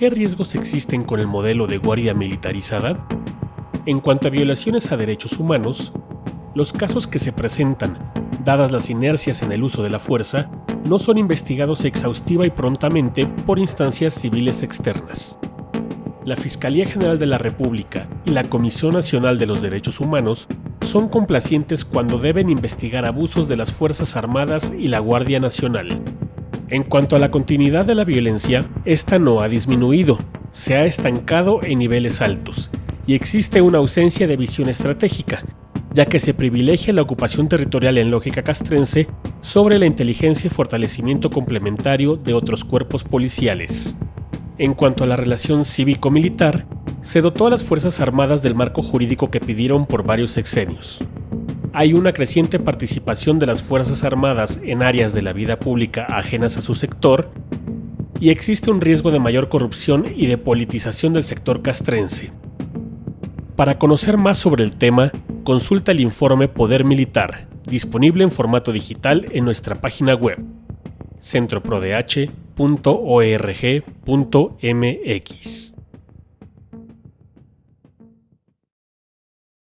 ¿Qué riesgos existen con el modelo de guardia militarizada? En cuanto a violaciones a derechos humanos, los casos que se presentan, dadas las inercias en el uso de la fuerza, no son investigados exhaustiva y prontamente por instancias civiles externas. La Fiscalía General de la República y la Comisión Nacional de los Derechos Humanos son complacientes cuando deben investigar abusos de las Fuerzas Armadas y la Guardia Nacional, en cuanto a la continuidad de la violencia, esta no ha disminuido, se ha estancado en niveles altos, y existe una ausencia de visión estratégica, ya que se privilegia la ocupación territorial en lógica castrense sobre la inteligencia y fortalecimiento complementario de otros cuerpos policiales. En cuanto a la relación cívico-militar, se dotó a las Fuerzas Armadas del marco jurídico que pidieron por varios sexenios hay una creciente participación de las Fuerzas Armadas en áreas de la vida pública ajenas a su sector y existe un riesgo de mayor corrupción y de politización del sector castrense. Para conocer más sobre el tema, consulta el informe Poder Militar, disponible en formato digital en nuestra página web centroprodh.org.mx.